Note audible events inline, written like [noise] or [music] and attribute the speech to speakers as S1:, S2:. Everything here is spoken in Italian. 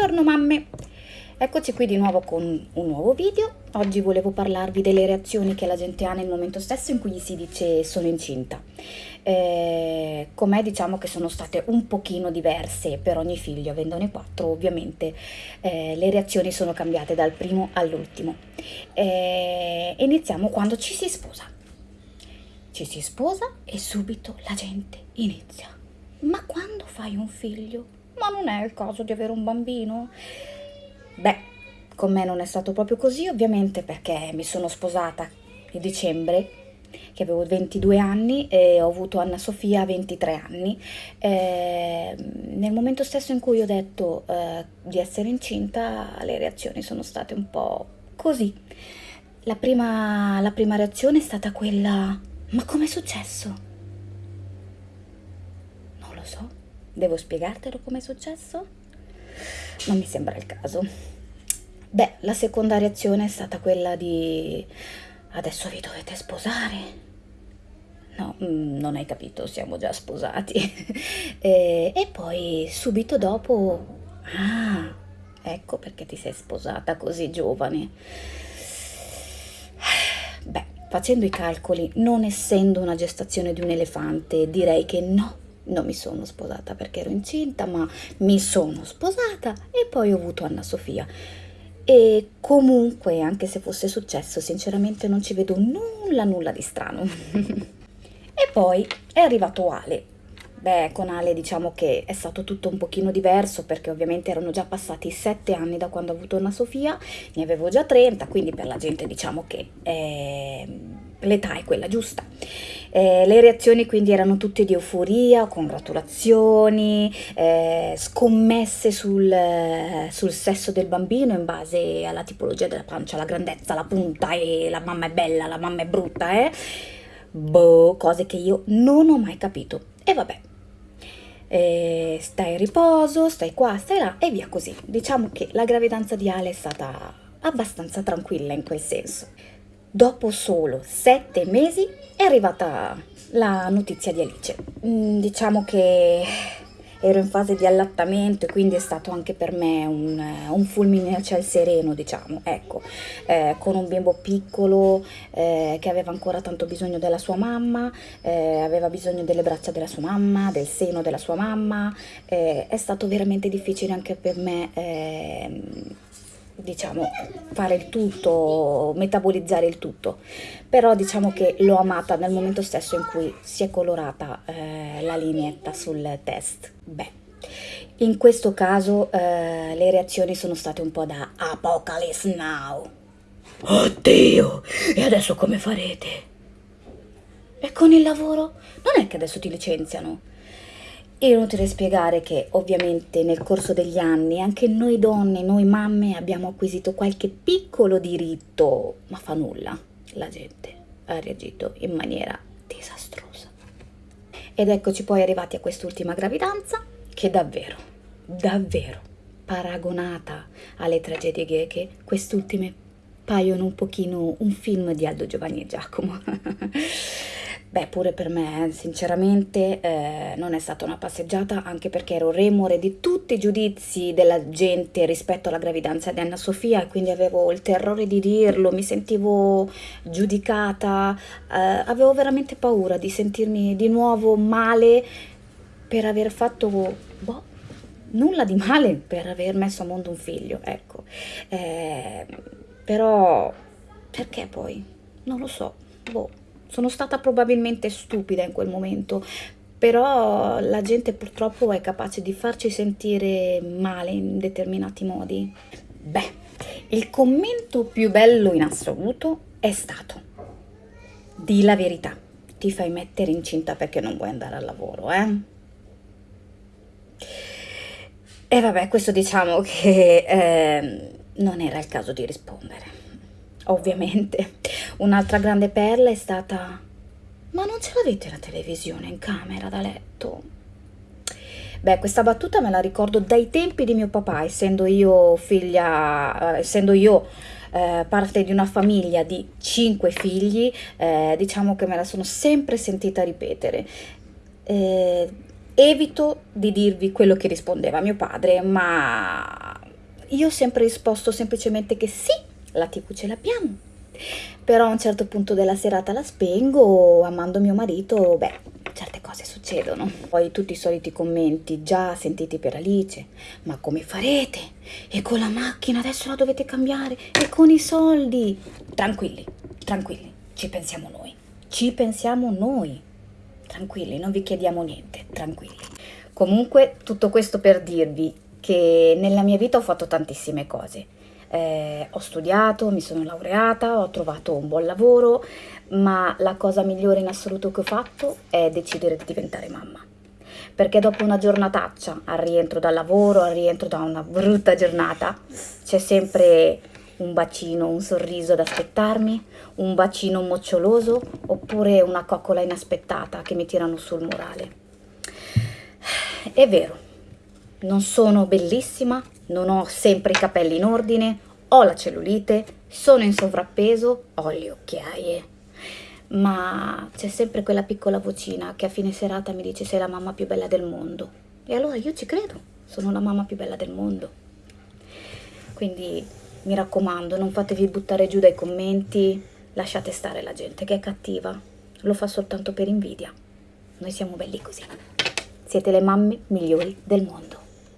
S1: Buongiorno mamme! Eccoci qui di nuovo con un nuovo video. Oggi volevo parlarvi delle reazioni che la gente ha nel momento stesso in cui gli si dice sono incinta. Eh, con me diciamo che sono state un pochino diverse per ogni figlio, avendone quattro ovviamente eh, le reazioni sono cambiate dal primo all'ultimo. Eh, iniziamo quando ci si sposa. Ci si sposa e subito la gente inizia. Ma quando fai un figlio? Ma non è il caso di avere un bambino? Beh, con me non è stato proprio così, ovviamente perché mi sono sposata a dicembre, che avevo 22 anni e ho avuto Anna Sofia a 23 anni. Eh, nel momento stesso in cui ho detto eh, di essere incinta, le reazioni sono state un po' così. La prima, la prima reazione è stata quella, ma com'è successo? Non lo so, devo spiegartelo com'è successo? non mi sembra il caso. Beh, la seconda reazione è stata quella di adesso vi dovete sposare. No, mm, non hai capito, siamo già sposati. [laughs] e, e poi subito dopo, ah, ecco perché ti sei sposata così giovane. Beh, facendo i calcoli, non essendo una gestazione di un elefante, direi che no, non mi sono sposata perché ero incinta, ma mi sono sposata e poi ho avuto Anna Sofia. E comunque, anche se fosse successo, sinceramente non ci vedo nulla, nulla di strano. [laughs] e poi è arrivato Ale. Beh, con Ale diciamo che è stato tutto un pochino diverso perché ovviamente erano già passati sette anni da quando ho avuto Anna Sofia, ne avevo già 30, quindi per la gente diciamo che eh, l'età è quella giusta. Eh, le reazioni quindi erano tutte di euforia, congratulazioni, eh, scommesse sul, sul, sesso del bambino in base alla tipologia della pancia, la grandezza, la punta e la mamma è bella, la mamma è brutta, eh? Boh, cose che io non ho mai capito. E vabbè, eh, stai in riposo, stai qua, stai là e via così. Diciamo che la gravidanza di Ale è stata abbastanza tranquilla in quel senso. Dopo solo sette mesi è arrivata la notizia di Alice. Mm, diciamo che ero in fase di allattamento e quindi è stato anche per me un, un fulmine a ciel sereno, diciamo, ecco, eh, con un bimbo piccolo eh, che aveva ancora tanto bisogno della sua mamma, eh, aveva bisogno delle braccia della sua mamma, del seno della sua mamma, eh, è stato veramente difficile anche per me ehm, diciamo, fare il tutto, metabolizzare il tutto, però diciamo che l'ho amata nel momento stesso in cui si è colorata eh, la lineetta sul test. Beh, in questo caso eh, le reazioni sono state un po' da Apocalypse Now. Oddio, e adesso come farete? E con il lavoro? Non è che adesso ti licenziano? È inutile spiegare che ovviamente nel corso degli anni anche noi donne, noi mamme abbiamo acquisito qualche piccolo diritto, ma fa nulla, la gente ha reagito in maniera disastrosa. Ed eccoci poi arrivati a quest'ultima gravidanza che davvero, davvero, paragonata alle tragedie greche, quest'ultime paiono un pochino un film di Aldo Giovanni e Giacomo. [laughs] Beh, pure per me, sinceramente, eh, non è stata una passeggiata, anche perché ero remore di tutti i giudizi della gente rispetto alla gravidanza di Anna Sofia, quindi avevo il terrore di dirlo, mi sentivo giudicata, eh, avevo veramente paura di sentirmi di nuovo male per aver fatto, boh, nulla di male per aver messo a mondo un figlio, ecco. Eh, però, perché poi? Non lo so, boh. Sono stata probabilmente stupida in quel momento, però la gente purtroppo è capace di farci sentire male in determinati modi. Beh, il commento più bello in assoluto è stato di la verità, ti fai mettere incinta perché non vuoi andare al lavoro, eh? E vabbè, questo diciamo che eh, non era il caso di rispondere ovviamente. Un'altra grande perla è stata ma non ce l'avete la televisione in camera da letto? Beh, questa battuta me la ricordo dai tempi di mio papà, essendo io figlia, eh, essendo io eh, parte di una famiglia di cinque figli, eh, diciamo che me la sono sempre sentita ripetere. Eh, evito di dirvi quello che rispondeva mio padre, ma io ho sempre risposto semplicemente che sì, la TV ce l'abbiamo. Però a un certo punto della serata la spengo, amando mio marito, beh, certe cose succedono. Poi tutti i soliti commenti, già sentiti per Alice, ma come farete? E con la macchina adesso la dovete cambiare? E con i soldi? Tranquilli, tranquilli, ci pensiamo noi. Ci pensiamo noi. Tranquilli, non vi chiediamo niente, tranquilli. Comunque, tutto questo per dirvi che nella mia vita ho fatto tantissime cose eh, ho studiato, mi sono laureata, ho trovato un buon lavoro, ma la cosa migliore in assoluto che ho fatto è decidere di diventare mamma. Perché dopo una giornataccia, al rientro dal lavoro, al rientro da una brutta giornata, c'è sempre un bacino, un sorriso ad aspettarmi, un bacino moccioloso oppure una coccola inaspettata che mi tirano sul morale. È vero, non sono bellissima, non ho sempre i capelli in ordine, ho la cellulite, sono in sovrappeso, ho le occhiaie. Ma c'è sempre quella piccola vocina che a fine serata mi dice sei la mamma più bella del mondo. E allora io ci credo, sono la mamma più bella del mondo. Quindi mi raccomando, non fatevi buttare giù dai commenti, lasciate stare la gente che è cattiva, lo fa soltanto per invidia. Noi siamo belli così. Siete le mamme migliori del mondo.